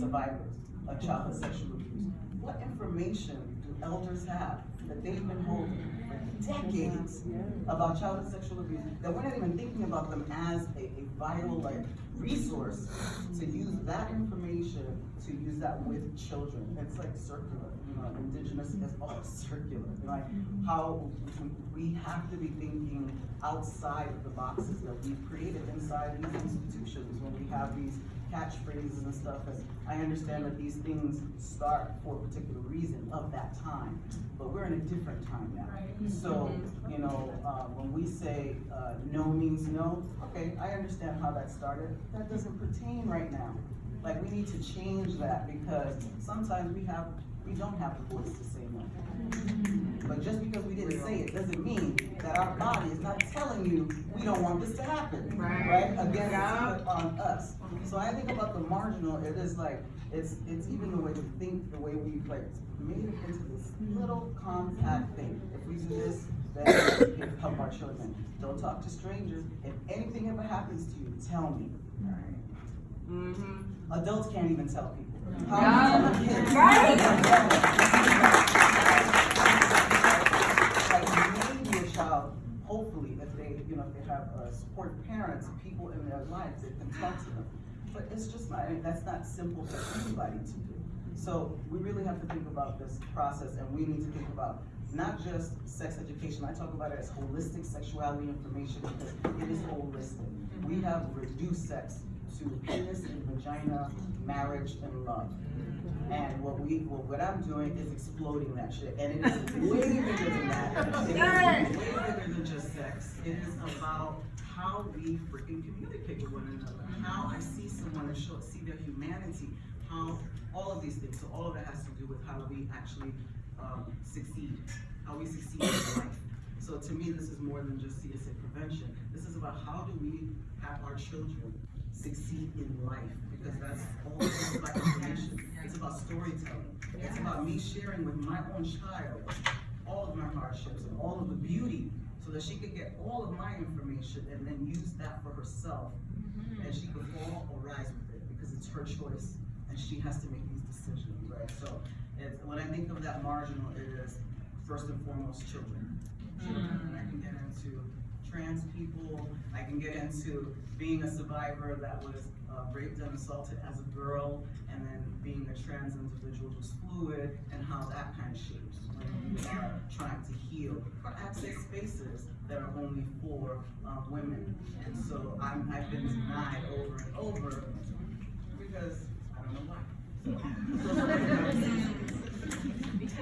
survivors of childhood sexual abuse. What information do elders have that they've been holding for decades about childhood sexual abuse, that we're not even thinking about them as a, a vital, like, resource to use that information, to use that with children. It's like circular, you know, indigenous is all circular, you know, like how we have to be thinking outside of the boxes that we've created inside these institutions when we have these catchphrases and stuff, because I understand that these things start for a particular reason of that time, but we're in a different time now. So, you know, uh, when we say, uh, no means no, okay, I understand how that started, that doesn't pertain right now. Like, we need to change that, because sometimes we have, we don't have the voice to say no. But just because we didn't say it, doesn't mean that our body is not telling you, we don't want this to happen, Right. right? Again, Yeah. put on us. So I think about the marginal, it is like, it's, it's even the way we think, the way we like made it into this little compact thing. If we do this, then we can help our children. Don't talk to strangers. If anything ever happens to you, tell me. Mm-hmm. Adults can't even tell people. Yeah. How you tell kids? Like maybe a child, if they, you know, if they have uh, supportive parents, people in their lives that can talk to them. But it's just not, that's not simple for anybody to do. So we really have to think about this process and we need to think about not just sex education, I talk about it as holistic sexuality information because it is holistic. We have reduced sex to penis and vagina, marriage and love. And what we, well, what I'm doing is exploding that shit, and it is way bigger than that. It is way bigger than just sex. It is about how we freaking communicate with one another, how I see someone and show, see their humanity, how, all of these things. So all of that has to do with how we actually, um, succeed, how we succeed in life. So to me, this is more than just CSA prevention. This is about how do we have our children succeed in life, because that's all about information. It's about storytelling. It's about me sharing with my own child all of my hardships and all of the beauty, so that she could get all of my information and then use that for herself. Mm-hmm. And she could fall or rise with it, because it's her choice, and she has to make these decisions, right? So, it's, when I think of that marginal, it is first and foremost children. Children, and I can get into trans people, I can get into being a survivor that was uh, raped and assaulted as a girl, and then being a trans individual who's fluid, and how that kind of shapes when we are trying to heal or access spaces that are only for uh, women. And so I'm, I've been denied over and over because I don't know why. So,